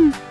Mm.